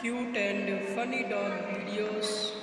cute and funny dog videos.